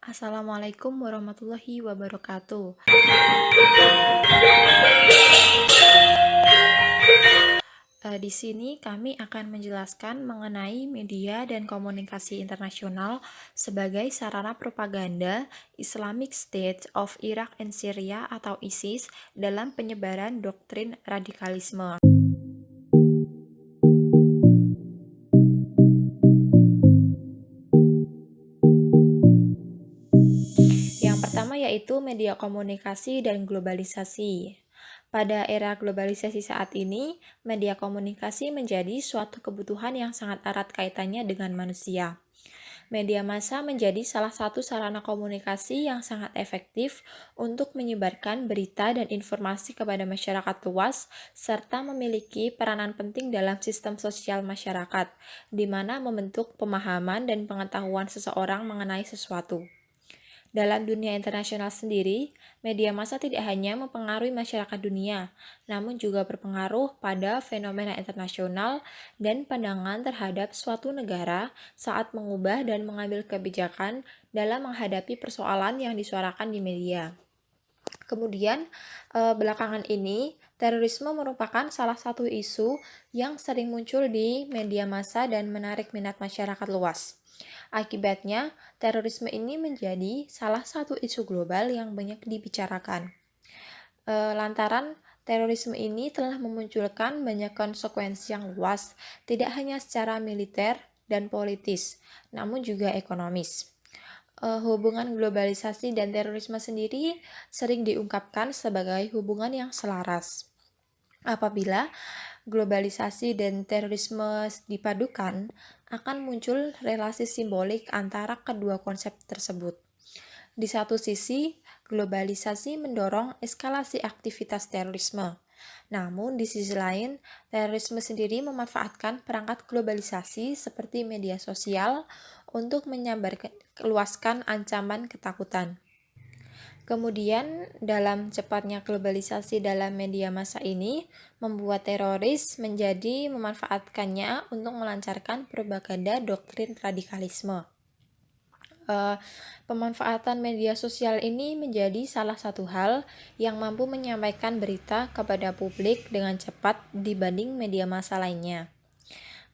Assalamualaikum warahmatullahi wabarakatuh. Eh, di sini kami akan menjelaskan mengenai media dan komunikasi internasional sebagai sarana propaganda Islamic State of Iraq and Syria atau ISIS dalam penyebaran doktrin radikalisme. Media komunikasi dan globalisasi. Pada era globalisasi saat ini, media komunikasi menjadi suatu kebutuhan yang sangat erat kaitannya dengan manusia. Media massa menjadi salah satu sarana komunikasi yang sangat efektif untuk menyebarkan berita dan informasi kepada masyarakat luas, serta memiliki peranan penting dalam sistem sosial masyarakat, di mana membentuk pemahaman dan pengetahuan seseorang mengenai sesuatu. Dalam dunia internasional sendiri, media massa tidak hanya mempengaruhi masyarakat dunia, namun juga berpengaruh pada fenomena internasional dan pandangan terhadap suatu negara saat mengubah dan mengambil kebijakan dalam menghadapi persoalan yang disuarakan di media. Kemudian, eh, belakangan ini, terorisme merupakan salah satu isu yang sering muncul di media massa dan menarik minat masyarakat luas. Akibatnya, terorisme ini menjadi salah satu isu global yang banyak dibicarakan. E, lantaran terorisme ini telah memunculkan banyak konsekuensi yang luas, tidak hanya secara militer dan politis, namun juga ekonomis. E, hubungan globalisasi dan terorisme sendiri sering diungkapkan sebagai hubungan yang selaras. Apabila globalisasi dan terorisme dipadukan, akan muncul relasi simbolik antara kedua konsep tersebut. Di satu sisi, globalisasi mendorong eskalasi aktivitas terorisme. Namun, di sisi lain, terorisme sendiri memanfaatkan perangkat globalisasi seperti media sosial untuk menyebarluaskan ancaman ketakutan. Kemudian, dalam cepatnya globalisasi dalam media massa ini, membuat teroris menjadi memanfaatkannya untuk melancarkan propaganda doktrin radikalisme. Uh, pemanfaatan media sosial ini menjadi salah satu hal yang mampu menyampaikan berita kepada publik dengan cepat dibanding media massa lainnya.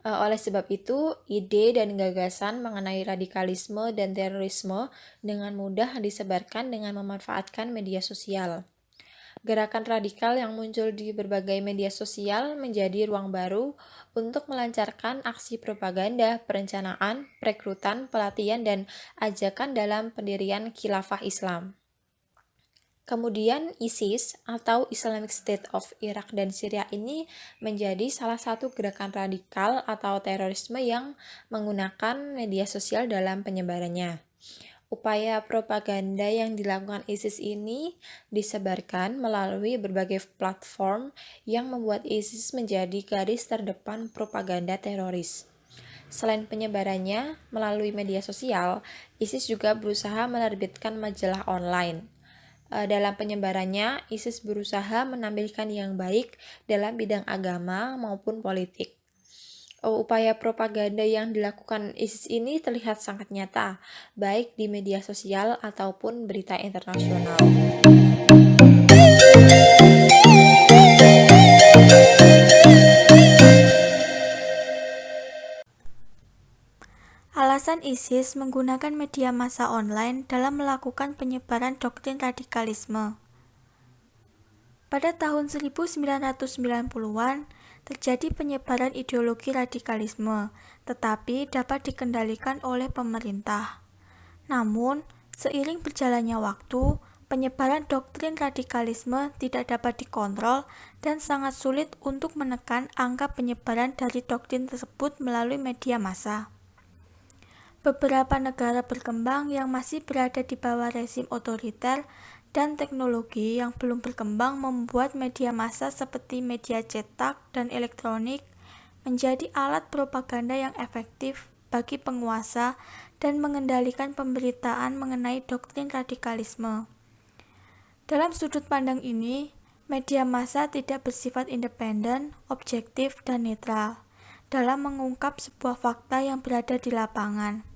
Uh, oleh sebab itu, ide dan gagasan mengenai radikalisme dan terorisme dengan mudah disebarkan dengan memanfaatkan media sosial. Gerakan radikal yang muncul di berbagai media sosial menjadi ruang baru untuk melancarkan aksi propaganda, perencanaan, perekrutan, pelatihan, dan ajakan dalam pendirian khilafah Islam. Kemudian ISIS atau Islamic State of Iraq dan Syria ini menjadi salah satu gerakan radikal atau terorisme yang menggunakan media sosial dalam penyebarannya. Upaya propaganda yang dilakukan ISIS ini disebarkan melalui berbagai platform yang membuat ISIS menjadi garis terdepan propaganda teroris. Selain penyebarannya melalui media sosial, ISIS juga berusaha menerbitkan majalah online dalam penyebarannya, ISIS berusaha menampilkan yang baik dalam bidang agama maupun politik. Oh, upaya propaganda yang dilakukan ISIS ini terlihat sangat nyata, baik di media sosial ataupun berita internasional. ISIS menggunakan media massa online dalam melakukan penyebaran doktrin radikalisme. Pada tahun 1990-an, terjadi penyebaran ideologi radikalisme, tetapi dapat dikendalikan oleh pemerintah. Namun, seiring berjalannya waktu, penyebaran doktrin radikalisme tidak dapat dikontrol dan sangat sulit untuk menekan angka penyebaran dari doktrin tersebut melalui media massa. Beberapa negara berkembang yang masih berada di bawah rezim otoriter dan teknologi yang belum berkembang membuat media massa seperti media cetak dan elektronik menjadi alat propaganda yang efektif bagi penguasa dan mengendalikan pemberitaan mengenai doktrin radikalisme. Dalam sudut pandang ini, media massa tidak bersifat independen, objektif, dan netral dalam mengungkap sebuah fakta yang berada di lapangan.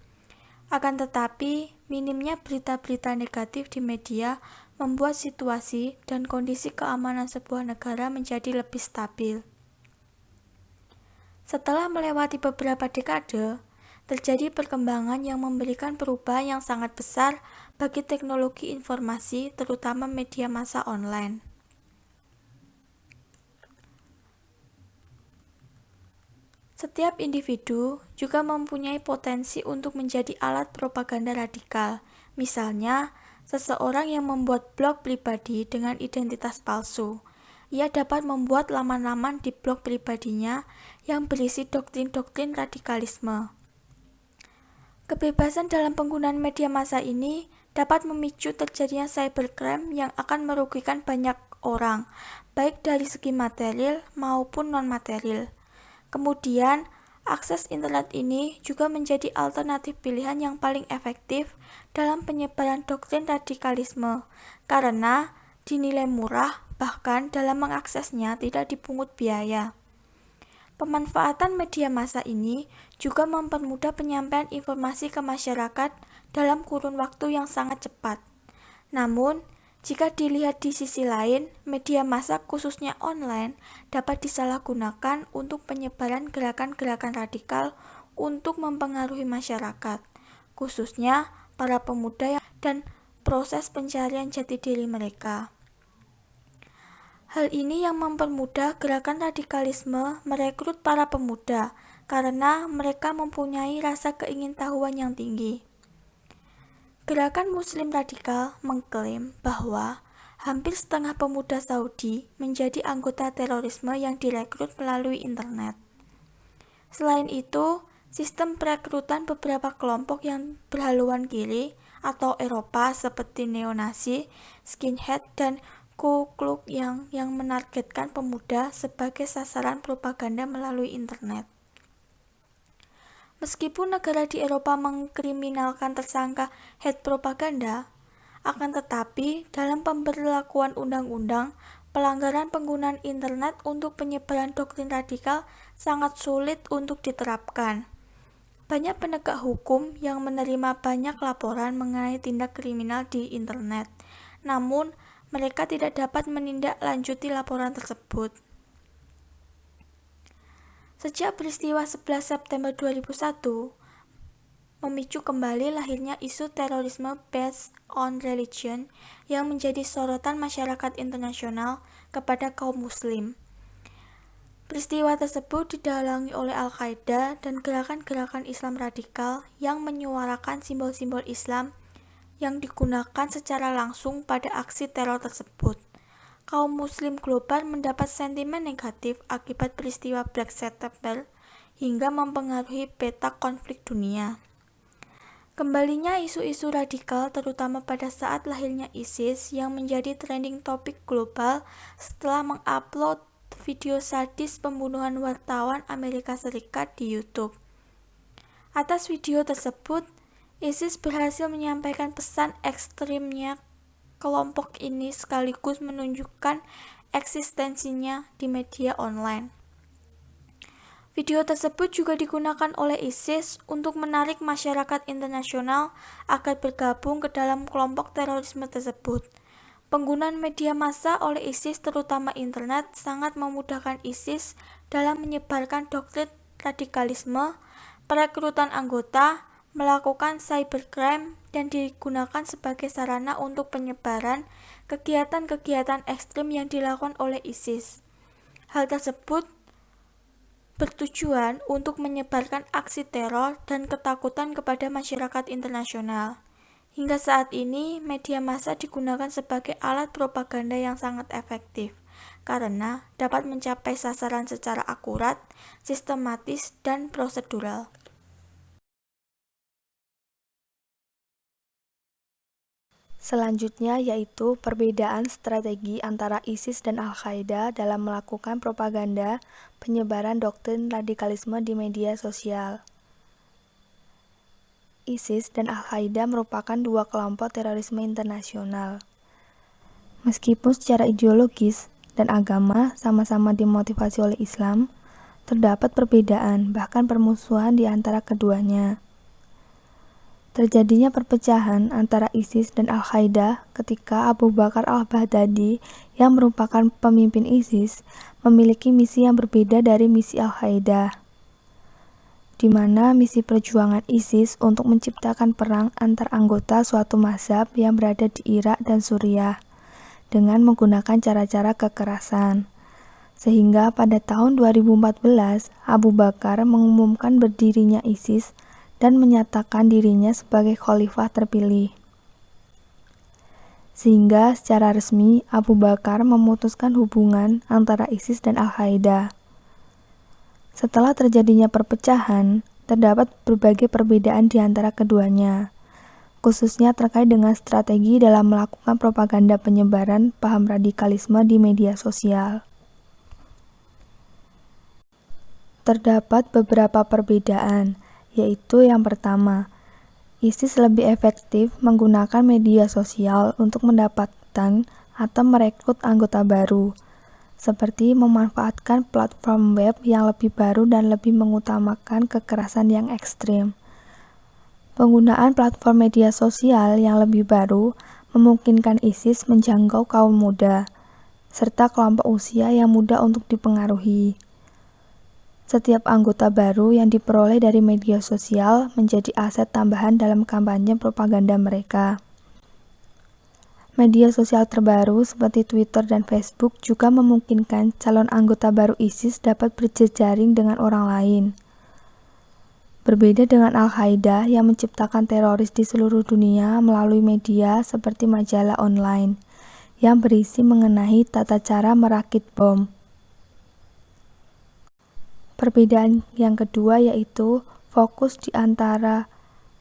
Akan tetapi, minimnya berita-berita negatif di media membuat situasi dan kondisi keamanan sebuah negara menjadi lebih stabil. Setelah melewati beberapa dekade, terjadi perkembangan yang memberikan perubahan yang sangat besar bagi teknologi informasi, terutama media massa online. Setiap individu juga mempunyai potensi untuk menjadi alat propaganda radikal. Misalnya, seseorang yang membuat blog pribadi dengan identitas palsu. Ia dapat membuat laman-laman di blog pribadinya yang berisi doktrin-doktrin radikalisme. Kebebasan dalam penggunaan media massa ini dapat memicu terjadinya cybercrime yang akan merugikan banyak orang, baik dari segi material maupun non-material. Kemudian, akses internet ini juga menjadi alternatif pilihan yang paling efektif dalam penyebaran doktrin radikalisme karena dinilai murah bahkan dalam mengaksesnya tidak dipungut biaya. Pemanfaatan media massa ini juga mempermudah penyampaian informasi ke masyarakat dalam kurun waktu yang sangat cepat. Namun, jika dilihat di sisi lain, media massa khususnya online dapat disalahgunakan untuk penyebaran gerakan-gerakan radikal untuk mempengaruhi masyarakat, khususnya para pemuda dan proses pencarian jati diri mereka. Hal ini yang mempermudah gerakan radikalisme merekrut para pemuda karena mereka mempunyai rasa keingintahuan yang tinggi. Gerakan Muslim radikal mengklaim bahwa hampir setengah pemuda Saudi menjadi anggota terorisme yang direkrut melalui internet. Selain itu, sistem perekrutan beberapa kelompok yang berhaluan kiri atau Eropa seperti neonasi, skinhead, dan Ku Klux yang yang menargetkan pemuda sebagai sasaran propaganda melalui internet. Meskipun negara di Eropa mengkriminalkan tersangka head propaganda, akan tetapi dalam pemberlakuan undang-undang, pelanggaran penggunaan internet untuk penyebaran doktrin radikal sangat sulit untuk diterapkan. Banyak penegak hukum yang menerima banyak laporan mengenai tindak kriminal di internet, namun mereka tidak dapat menindaklanjuti laporan tersebut. Sejak peristiwa 11 September 2001, memicu kembali lahirnya isu terorisme based on religion yang menjadi sorotan masyarakat internasional kepada kaum muslim. Peristiwa tersebut didalangi oleh Al-Qaeda dan gerakan-gerakan Islam radikal yang menyuarakan simbol-simbol Islam yang digunakan secara langsung pada aksi teror tersebut kaum muslim global mendapat sentimen negatif akibat peristiwa Black September hingga mempengaruhi peta konflik dunia. Kembalinya isu-isu radikal terutama pada saat lahirnya ISIS yang menjadi trending topik global setelah mengupload video sadis pembunuhan wartawan Amerika Serikat di YouTube. Atas video tersebut, ISIS berhasil menyampaikan pesan ekstrimnya kelompok ini sekaligus menunjukkan eksistensinya di media online. Video tersebut juga digunakan oleh ISIS untuk menarik masyarakat internasional agar bergabung ke dalam kelompok terorisme tersebut. Penggunaan media massa oleh ISIS terutama internet sangat memudahkan ISIS dalam menyebarkan doktrin radikalisme, perekrutan anggota, melakukan cybercrime dan digunakan sebagai sarana untuk penyebaran kegiatan-kegiatan ekstrim yang dilakukan oleh ISIS. Hal tersebut bertujuan untuk menyebarkan aksi teror dan ketakutan kepada masyarakat internasional. Hingga saat ini, media massa digunakan sebagai alat propaganda yang sangat efektif karena dapat mencapai sasaran secara akurat, sistematis, dan prosedural. Selanjutnya yaitu perbedaan strategi antara ISIS dan Al-Qaeda dalam melakukan propaganda penyebaran doktrin radikalisme di media sosial. ISIS dan Al-Qaeda merupakan dua kelompok terorisme internasional. Meskipun secara ideologis dan agama sama-sama dimotivasi oleh Islam, terdapat perbedaan bahkan permusuhan di antara keduanya. Terjadinya perpecahan antara ISIS dan Al-Qaeda ketika Abu Bakar al-Baghdadi yang merupakan pemimpin ISIS memiliki misi yang berbeda dari misi Al-Qaeda di mana misi perjuangan ISIS untuk menciptakan perang antar anggota suatu mazhab yang berada di Irak dan Suriah dengan menggunakan cara-cara kekerasan. Sehingga pada tahun 2014, Abu Bakar mengumumkan berdirinya ISIS dan menyatakan dirinya sebagai khalifah terpilih. Sehingga secara resmi Abu Bakar memutuskan hubungan antara ISIS dan Al-Qaeda. Setelah terjadinya perpecahan, terdapat berbagai perbedaan di antara keduanya, khususnya terkait dengan strategi dalam melakukan propaganda penyebaran paham radikalisme di media sosial. Terdapat beberapa perbedaan, yaitu yang pertama, ISIS lebih efektif menggunakan media sosial untuk mendapatkan atau merekrut anggota baru, seperti memanfaatkan platform web yang lebih baru dan lebih mengutamakan kekerasan yang ekstrim. Penggunaan platform media sosial yang lebih baru memungkinkan ISIS menjangkau kaum muda, serta kelompok usia yang mudah untuk dipengaruhi. Setiap anggota baru yang diperoleh dari media sosial menjadi aset tambahan dalam kampanye propaganda mereka. Media sosial terbaru seperti Twitter dan Facebook juga memungkinkan calon anggota baru ISIS dapat berjejaring dengan orang lain. Berbeda dengan Al-Qaeda yang menciptakan teroris di seluruh dunia melalui media seperti majalah online yang berisi mengenai tata cara merakit bom. Perbedaan yang kedua yaitu fokus di antara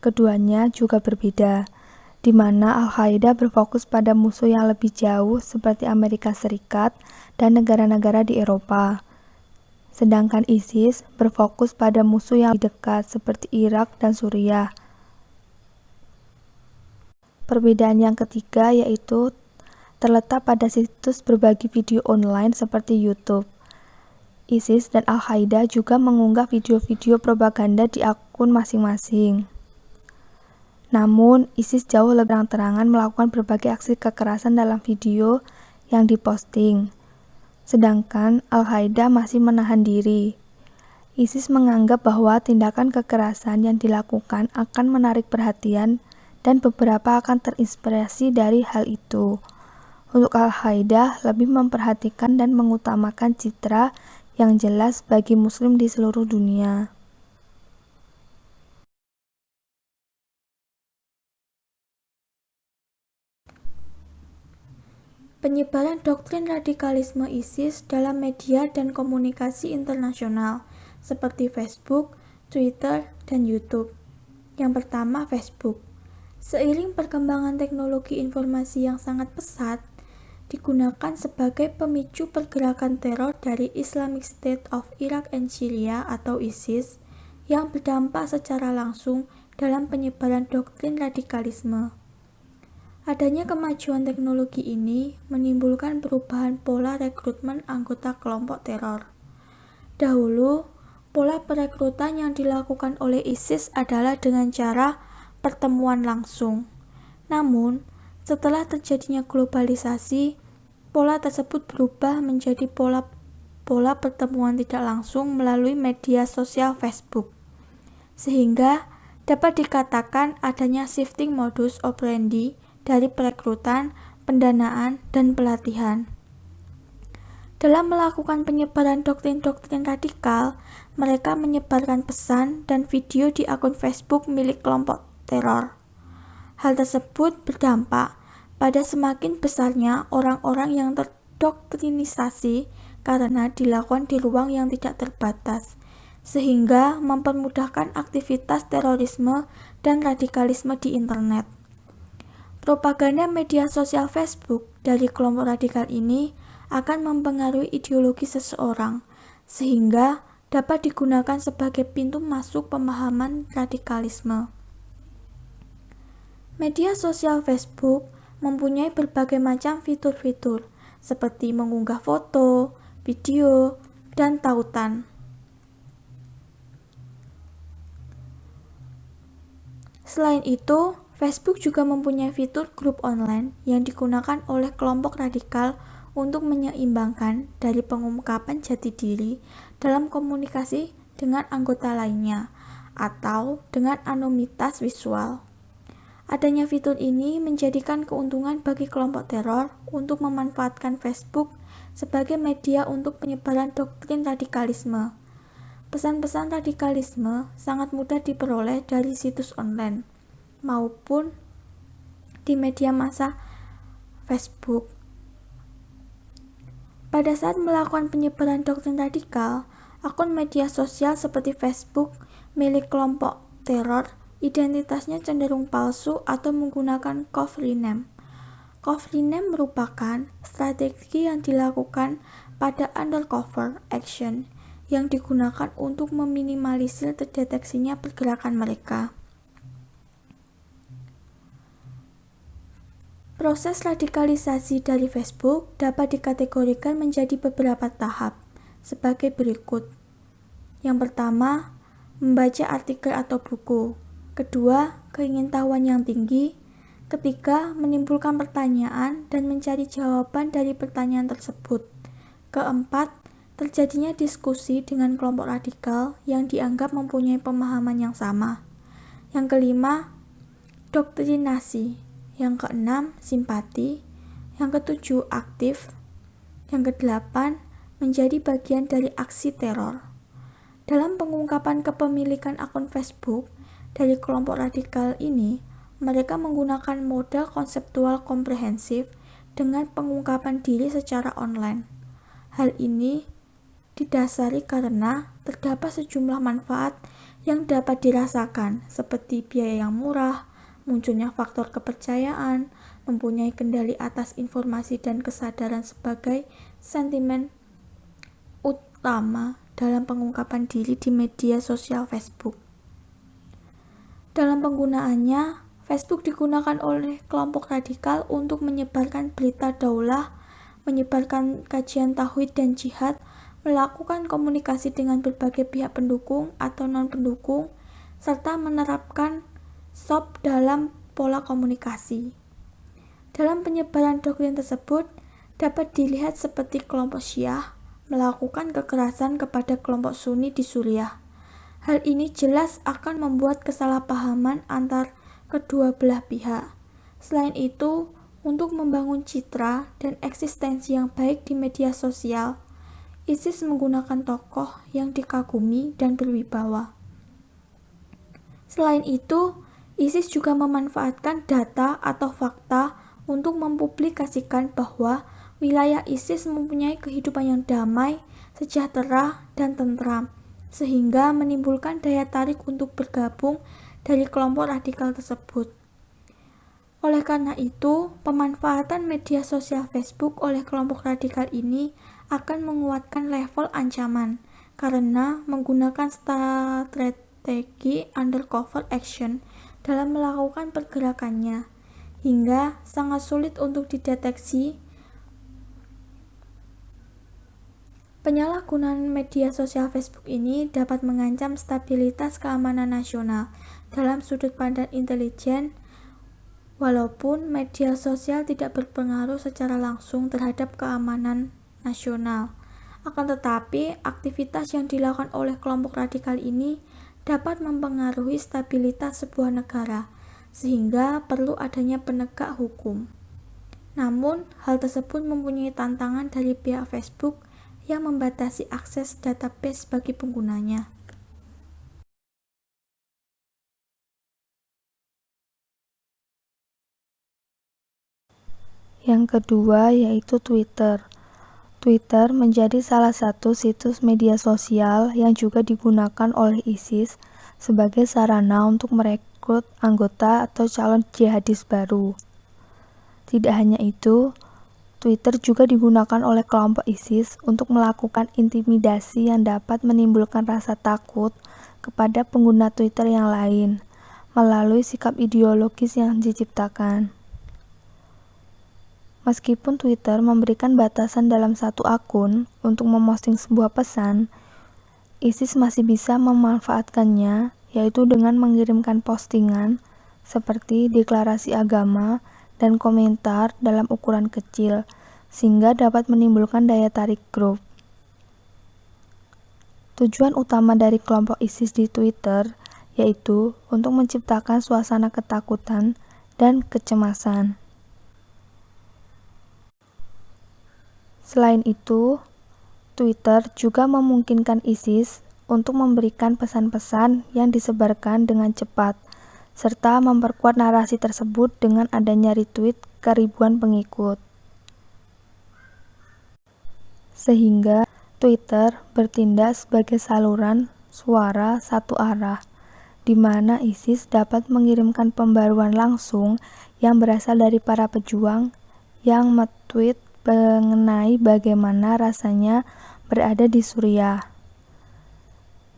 keduanya juga berbeda di mana Al-Qaeda berfokus pada musuh yang lebih jauh seperti Amerika Serikat dan negara-negara di Eropa. Sedangkan ISIS berfokus pada musuh yang lebih dekat seperti Irak dan Suriah. Perbedaan yang ketiga yaitu terletak pada situs berbagi video online seperti YouTube. ISIS dan Al-Qaeda juga mengunggah video-video propaganda di akun masing-masing. Namun, ISIS jauh lebih terang-terangan melakukan berbagai aksi kekerasan dalam video yang diposting. Sedangkan Al-Qaeda masih menahan diri. ISIS menganggap bahwa tindakan kekerasan yang dilakukan akan menarik perhatian dan beberapa akan terinspirasi dari hal itu. Untuk Al-Qaeda lebih memperhatikan dan mengutamakan citra yang jelas bagi muslim di seluruh dunia. penyebaran doktrin radikalisme ISIS dalam media dan komunikasi internasional seperti Facebook, Twitter, dan YouTube. Yang pertama, Facebook. Seiring perkembangan teknologi informasi yang sangat pesat, digunakan sebagai pemicu pergerakan teror dari Islamic State of Iraq and Syria atau ISIS yang berdampak secara langsung dalam penyebaran doktrin radikalisme. Adanya kemajuan teknologi ini menimbulkan perubahan pola rekrutmen anggota kelompok teror. Dahulu, pola perekrutan yang dilakukan oleh ISIS adalah dengan cara pertemuan langsung. Namun, setelah terjadinya globalisasi, pola tersebut berubah menjadi pola pola pertemuan tidak langsung melalui media sosial Facebook. Sehingga dapat dikatakan adanya shifting modus operandi dari perekrutan, pendanaan, dan pelatihan. Dalam melakukan penyebaran doktrin-doktrin radikal, mereka menyebarkan pesan dan video di akun Facebook milik kelompok teror. Hal tersebut berdampak pada semakin besarnya orang-orang yang terdoktrinisasi karena dilakukan di ruang yang tidak terbatas, sehingga mempermudahkan aktivitas terorisme dan radikalisme di internet. Propaganda media sosial Facebook dari kelompok radikal ini akan mempengaruhi ideologi seseorang, sehingga dapat digunakan sebagai pintu masuk pemahaman radikalisme. Media sosial Facebook mempunyai berbagai macam fitur-fitur, seperti mengunggah foto, video, dan tautan. Selain itu, Facebook juga mempunyai fitur grup online yang digunakan oleh kelompok radikal untuk menyeimbangkan dari pengungkapan jati diri dalam komunikasi dengan anggota lainnya atau dengan anonimitas visual. Adanya fitur ini menjadikan keuntungan bagi kelompok teror untuk memanfaatkan Facebook sebagai media untuk penyebaran doktrin radikalisme. Pesan-pesan radikalisme sangat mudah diperoleh dari situs online maupun di media massa Facebook. Pada saat melakukan penyebaran doktrin radikal, akun media sosial seperti Facebook milik kelompok teror Identitasnya cenderung palsu atau menggunakan. Cover name merupakan strategi yang dilakukan pada undercover action yang digunakan untuk meminimalisir terdeteksinya pergerakan mereka. Proses radikalisasi dari Facebook dapat dikategorikan menjadi beberapa tahap sebagai berikut. Yang pertama, membaca artikel atau buku. Kedua, keingintahuan yang tinggi. Ketiga, menimbulkan pertanyaan dan mencari jawaban dari pertanyaan tersebut. Keempat, terjadinya diskusi dengan kelompok radikal yang dianggap mempunyai pemahaman yang sama. Yang kelima, doktrinasi. Yang keenam, simpati. Yang ketujuh, aktif. Yang kedelapan, menjadi bagian dari aksi teror. Dalam pengungkapan kepemilikan akun Facebook, dari kelompok radikal ini, mereka menggunakan model konseptual komprehensif dengan pengungkapan diri secara online. Hal ini didasari karena terdapat sejumlah manfaat yang dapat dirasakan, seperti biaya yang murah, munculnya faktor kepercayaan, mempunyai kendali atas informasi dan kesadaran sebagai sentimen utama dalam pengungkapan diri di media sosial Facebook. Dalam penggunaannya, Facebook digunakan oleh kelompok radikal untuk menyebarkan berita daulah, menyebarkan kajian tauhid dan jihad, melakukan komunikasi dengan berbagai pihak pendukung atau non-pendukung, serta menerapkan SOP dalam pola komunikasi. Dalam penyebaran doktrin tersebut, dapat dilihat seperti kelompok Syiah melakukan kekerasan kepada kelompok Sunni di Suriah. Hal ini jelas akan membuat kesalahpahaman antar kedua belah pihak. Selain itu, untuk membangun citra dan eksistensi yang baik di media sosial, ISIS menggunakan tokoh yang dikagumi dan berwibawa. Selain itu, ISIS juga memanfaatkan data atau fakta untuk mempublikasikan bahwa wilayah ISIS mempunyai kehidupan yang damai, sejahtera, dan tentram, sehingga menimbulkan daya tarik untuk bergabung dari kelompok radikal tersebut. Oleh karena itu, pemanfaatan media sosial Facebook oleh kelompok radikal ini akan menguatkan level ancaman karena menggunakan strategi undercover action dalam melakukan pergerakannya, hingga sangat sulit untuk dideteksi Penyalahgunaan media sosial Facebook ini dapat mengancam stabilitas keamanan nasional dalam sudut pandang intelijen, walaupun media sosial tidak berpengaruh secara langsung terhadap keamanan nasional. Akan tetapi, aktivitas yang dilakukan oleh kelompok radikal ini dapat mempengaruhi stabilitas sebuah negara, sehingga perlu adanya penegak hukum. Namun, hal tersebut mempunyai tantangan dari pihak Facebook yang membatasi akses database bagi penggunanya. Yang kedua yaitu Twitter. Twitter menjadi salah satu situs media sosial yang juga digunakan oleh ISIS sebagai sarana untuk merekrut anggota atau calon jihadis baru. Tidak hanya itu, Twitter juga digunakan oleh kelompok ISIS untuk melakukan intimidasi yang dapat menimbulkan rasa takut kepada pengguna Twitter yang lain melalui sikap ideologis yang diciptakan. Meskipun Twitter memberikan batasan dalam satu akun untuk memosting sebuah pesan, ISIS masih bisa memanfaatkannya, yaitu dengan mengirimkan postingan seperti deklarasi agama dan komentar dalam ukuran kecil, sehingga dapat menimbulkan daya tarik grup. Tujuan utama dari kelompok ISIS di Twitter yaitu untuk menciptakan suasana ketakutan dan kecemasan. Selain itu, Twitter juga memungkinkan ISIS untuk memberikan pesan-pesan yang disebarkan dengan cepat, serta memperkuat narasi tersebut dengan adanya retweet ke ribuan pengikut. Sehingga Twitter bertindak sebagai saluran suara satu arah di mana ISIS dapat mengirimkan pembaruan langsung yang berasal dari para pejuang yang metweet mengenai bagaimana rasanya berada di Suriah,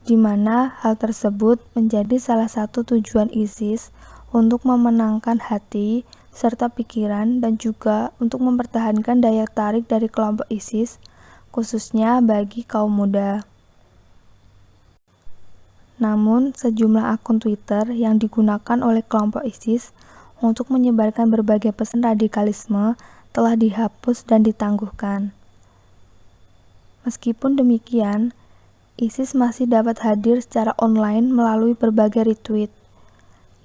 di mana hal tersebut menjadi salah satu tujuan ISIS untuk memenangkan hati serta pikiran dan juga untuk mempertahankan daya tarik dari kelompok ISIS, khususnya bagi kaum muda. Namun, sejumlah akun Twitter yang digunakan oleh kelompok ISIS untuk menyebarkan berbagai pesan radikalisme telah dihapus dan ditangguhkan. Meskipun demikian, ISIS masih dapat hadir secara online melalui berbagai retweet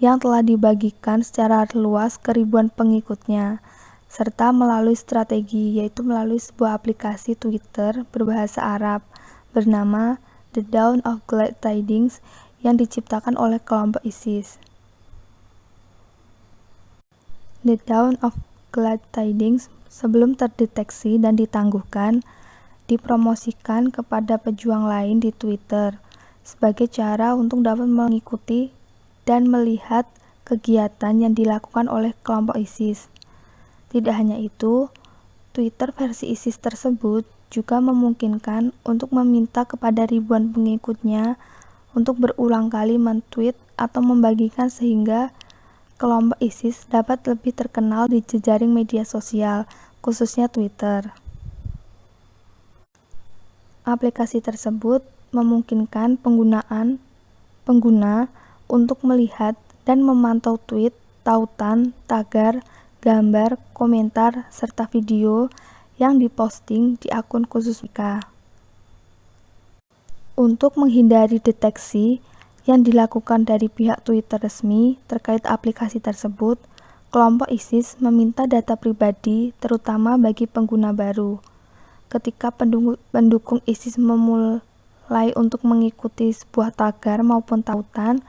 yang telah dibagikan secara luas ke ribuan pengikutnya, serta melalui strategi yaitu melalui sebuah aplikasi Twitter berbahasa Arab bernama The Dawn of Glad Tidings yang diciptakan oleh kelompok ISIS. The Dawn of Glad Tidings sebelum terdeteksi dan ditangguhkan dipromosikan kepada pejuang lain di Twitter sebagai cara untuk dapat mengikuti dan melihat kegiatan yang dilakukan oleh kelompok ISIS. Tidak hanya itu, Twitter versi ISIS tersebut juga memungkinkan untuk meminta kepada ribuan pengikutnya untuk berulang kali mentweet atau membagikan sehingga kelompok ISIS dapat lebih terkenal di jejaring media sosial, khususnya Twitter. Aplikasi tersebut memungkinkan penggunaan pengguna untuk melihat dan memantau tweet, tautan, tagar, gambar, komentar, serta video yang diposting di akun khusus mereka. Untuk menghindari deteksi yang dilakukan dari pihak Twitter resmi terkait aplikasi tersebut, kelompok ISIS meminta data pribadi terutama bagi pengguna baru. Ketika pendukung ISIS memulai untuk mengikuti sebuah tagar maupun tautan,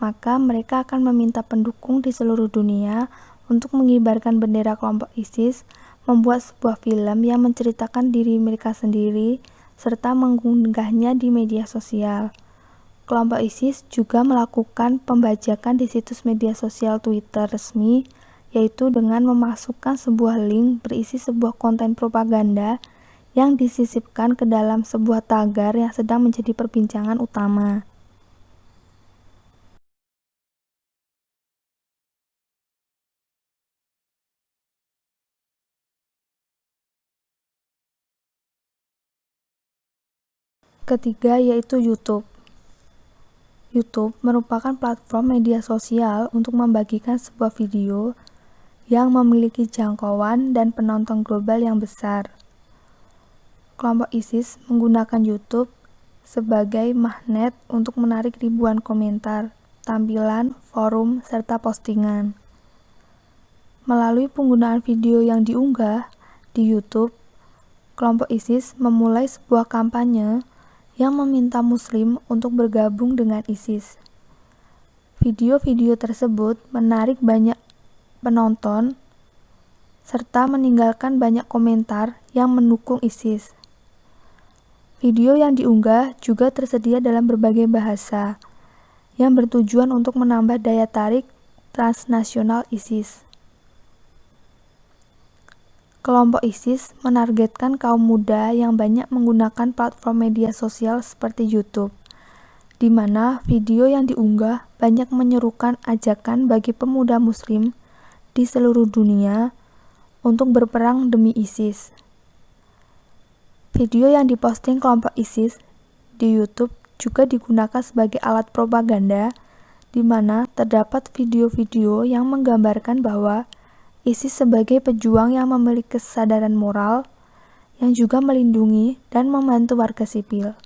maka mereka akan meminta pendukung di seluruh dunia untuk mengibarkan bendera kelompok ISIS membuat sebuah film yang menceritakan diri mereka sendiri serta mengunggahnya di media sosial. Kelompok ISIS juga melakukan pembajakan di situs media sosial Twitter resmi, yaitu dengan memasukkan sebuah link berisi sebuah konten propaganda yang disisipkan ke dalam sebuah tagar yang sedang menjadi perbincangan utama. Ketiga yaitu YouTube. YouTube merupakan platform media sosial untuk membagikan sebuah video yang memiliki jangkauan dan penonton global yang besar. Kelompok ISIS menggunakan YouTube sebagai magnet untuk menarik ribuan komentar, tampilan, forum, serta postingan. Melalui penggunaan video yang diunggah di YouTube, kelompok ISIS memulai sebuah kampanye yang meminta Muslim untuk bergabung dengan ISIS. Video-video tersebut menarik banyak penonton serta meninggalkan banyak komentar yang mendukung ISIS. Video yang diunggah juga tersedia dalam berbagai bahasa yang bertujuan untuk menambah daya tarik transnasional ISIS. Kelompok ISIS menargetkan kaum muda yang banyak menggunakan platform media sosial seperti YouTube, di mana video yang diunggah banyak menyerukan ajakan bagi pemuda Muslim di seluruh dunia untuk berperang demi ISIS. Video yang diposting kelompok ISIS di YouTube juga digunakan sebagai alat propaganda di mana terdapat video-video yang menggambarkan bahwa ISIS sebagai pejuang yang memiliki kesadaran moral, yang juga melindungi dan membantu warga sipil.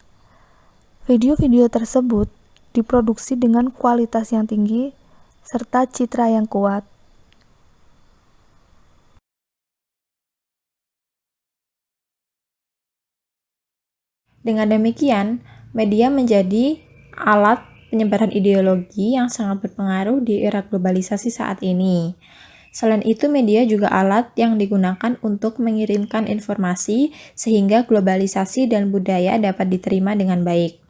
Video-video tersebut diproduksi dengan kualitas yang tinggi serta citra yang kuat. Dengan demikian, media menjadi alat penyebaran ideologi yang sangat berpengaruh di era globalisasi saat ini. Selain itu, media juga alat yang digunakan untuk mengirimkan informasi sehingga globalisasi dan budaya dapat diterima dengan baik.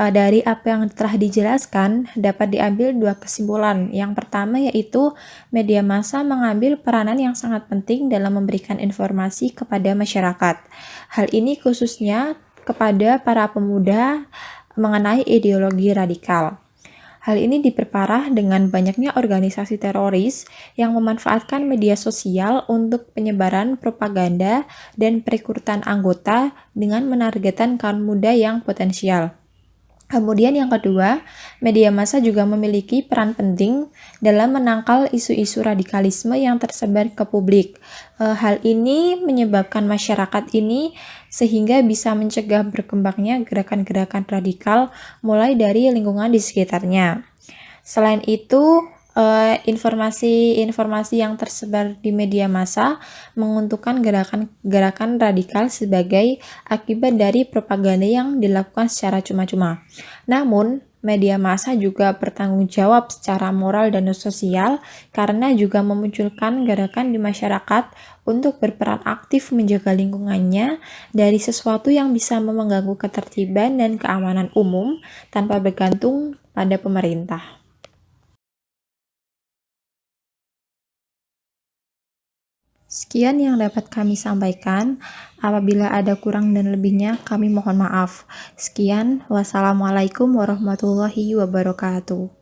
Eh, dari apa yang telah dijelaskan, dapat diambil dua kesimpulan. Yang pertama yaitu media massa mengambil peranan yang sangat penting dalam memberikan informasi kepada masyarakat. Hal ini khususnya kepada para pemuda mengenai ideologi radikal. Hal ini diperparah dengan banyaknya organisasi teroris yang memanfaatkan media sosial untuk penyebaran propaganda dan perekrutan anggota dengan menargetkan kaum muda yang potensial. Kemudian yang kedua, media massa juga memiliki peran penting dalam menangkal isu-isu radikalisme yang tersebar ke publik. E, hal ini menyebabkan masyarakat ini sehingga bisa mencegah berkembangnya gerakan-gerakan radikal mulai dari lingkungan di sekitarnya. Selain itu, Eh, informasi-informasi yang tersebar di media massa menguntungkan gerakan-gerakan radikal sebagai akibat dari propaganda yang dilakukan secara cuma-cuma. Namun, media massa juga bertanggung jawab secara moral dan sosial karena juga memunculkan gerakan di masyarakat untuk berperan aktif menjaga lingkungannya dari sesuatu yang bisa mengganggu ketertiban dan keamanan umum tanpa bergantung pada pemerintah. Sekian yang dapat kami sampaikan. Apabila ada kurang dan lebihnya, kami mohon maaf. Sekian, wassalamualaikum warahmatullahi wabarakatuh.